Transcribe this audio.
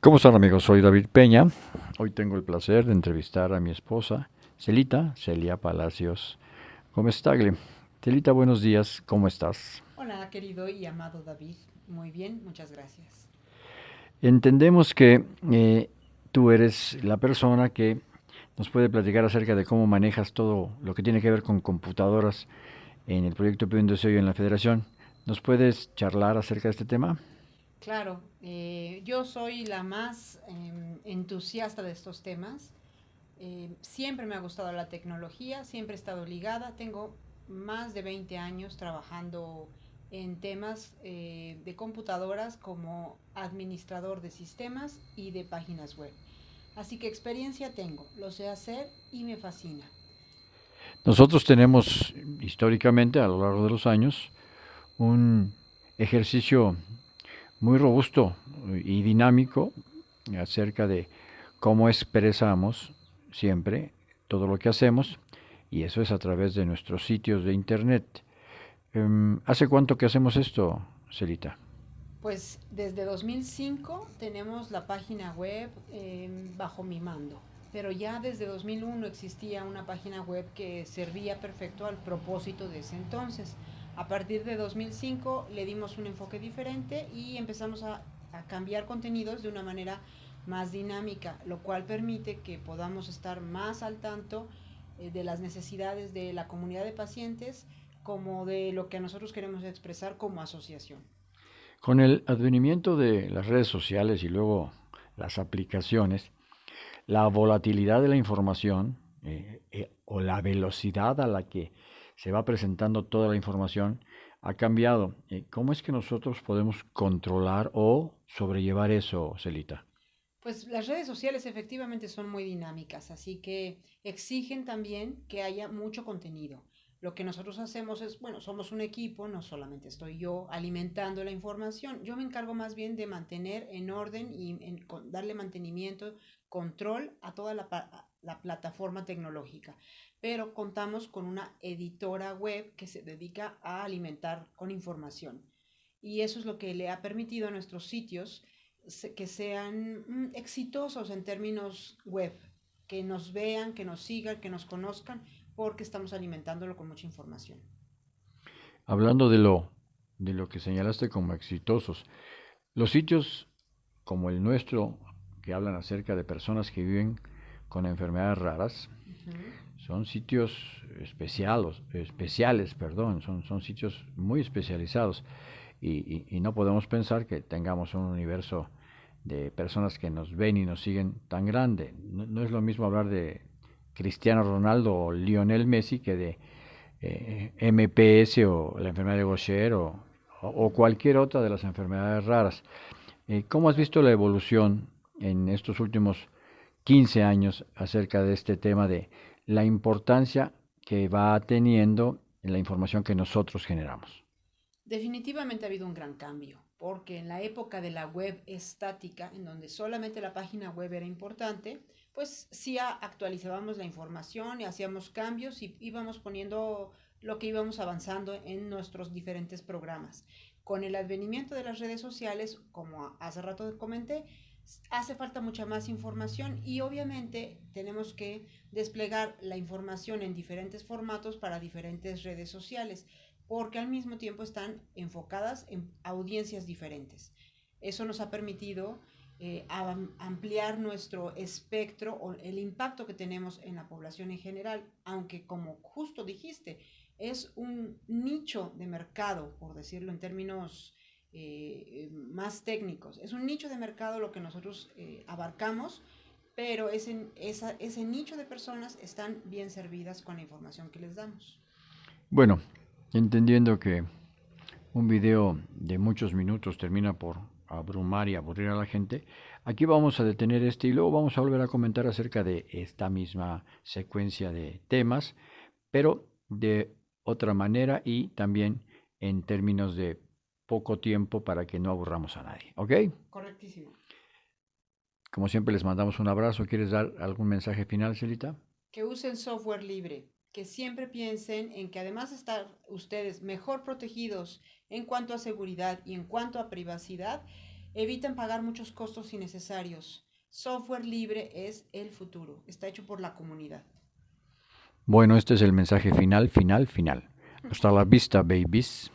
¿Cómo están amigos? Soy David Peña. Hoy tengo el placer de entrevistar a mi esposa, Celita, Celia Palacios Gómez-Tagle. Celita, buenos días, ¿cómo estás? Hola, querido y amado David. Muy bien, muchas gracias. Entendemos que eh, tú eres la persona que nos puede platicar acerca de cómo manejas todo lo que tiene que ver con computadoras en el proyecto Pidiendo Deseo en la Federación. ¿Nos puedes charlar acerca de este tema? Claro, eh, yo soy la más em, entusiasta de estos temas. Eh, siempre me ha gustado la tecnología, siempre he estado ligada. Tengo más de 20 años trabajando en temas eh, de computadoras como administrador de sistemas y de páginas web. Así que experiencia tengo, lo sé hacer y me fascina. Nosotros tenemos históricamente a lo largo de los años un ejercicio muy robusto y dinámico acerca de cómo expresamos siempre todo lo que hacemos y eso es a través de nuestros sitios de internet. Em, ¿Hace cuánto que hacemos esto, Celita? Pues desde 2005 tenemos la página web em, bajo mi mando, pero ya desde 2001 existía una página web que servía perfecto al propósito de ese entonces. A partir de 2005 le dimos un enfoque diferente y empezamos a, cambiar contenidos de una manera más dinámica, lo cual permite que podamos estar más al tanto eh, de las necesidades de la comunidad de pacientes como de lo que nosotros queremos expresar como asociación. Con el advenimiento de las redes sociales y luego las aplicaciones, la volatilidad de la información eh, eh, o la velocidad a la que se va presentando toda la información, ha cambiado. Eh, ¿Cómo es que nosotros podemos controlar o sobrellevar eso, Celita? Pues las redes sociales efectivamente son muy dinámicas, así que exigen también que haya mucho contenido. Lo que nosotros hacemos es, bueno, somos un equipo, no solamente estoy yo alimentando la información, yo me encargo más bien de mantener en orden y darle mantenimiento, control a toda la plataforma tecnológica pero contamos con una editora web que se dedica a alimentar con información. Y eso es lo que le ha permitido a nuestros sitios que sean mm, exitosos en términos web, que nos vean, que nos sigan, que nos conozcan, porque estamos alimentándolo con mucha información. Hablando de lo, de lo que señalaste como exitosos, los sitios como el nuestro, que hablan acerca de personas que viven con enfermedades raras, son sitios especiales, especiales perdón, son, son sitios muy especializados y, no podemos pensar que tengamos un universo de personas que nos ven y nos siguen tan grande. No, es lo mismo hablar de Cristiano Ronaldo o Lionel Messi que de eh, MPS o la enfermedad de Gaucher o, o, cualquier otra de las enfermedades raras. Eh, ¿Cómo has visto la evolución en estos últimos 15 años acerca de este tema de la importancia que va teniendo en la información que nosotros generamos. Definitivamente ha habido un gran cambio, porque en la época de la web estática, en donde solamente la página web era importante, pues sí actualizábamos la información y hacíamos cambios y íbamos poniendo lo que íbamos avanzando en nuestros diferentes programas. Con el advenimiento de las redes sociales, como hace rato comenté, hace falta mucha más información y obviamente tenemos que desplegar la información en diferentes formatos para diferentes redes sociales, porque al mismo tiempo están enfocadas en audiencias diferentes. Eso nos ha permitido eh, ampliar nuestro espectro o el impacto que tenemos en la población en general, aunque como justo dijiste, es un nicho de mercado, por decirlo en términos eh, más técnicos. Es un nicho de mercado lo que nosotros eh, abarcamos, pero ese, ese nicho de personas están bien servidas con la información que les damos. Bueno, entendiendo que un video de muchos minutos termina por abrumar y aburrir a la gente, aquí vamos a detener este y luego vamos a volver a comentar acerca de esta misma secuencia de temas, pero de otra manera y también en términos de poco tiempo para que no aburramos a nadie. ¿Ok? Correctísimo. Como siempre les mandamos un abrazo. ¿Quieres dar algún mensaje final, Celita? Que usen software libre, que siempre piensen en que además de estar ustedes mejor protegidos en cuanto a seguridad y en cuanto a privacidad, evitan pagar muchos costos innecesarios. Software libre es el futuro, está hecho por la comunidad. Bueno, este es el mensaje final, final, final. Hasta la vista, babies.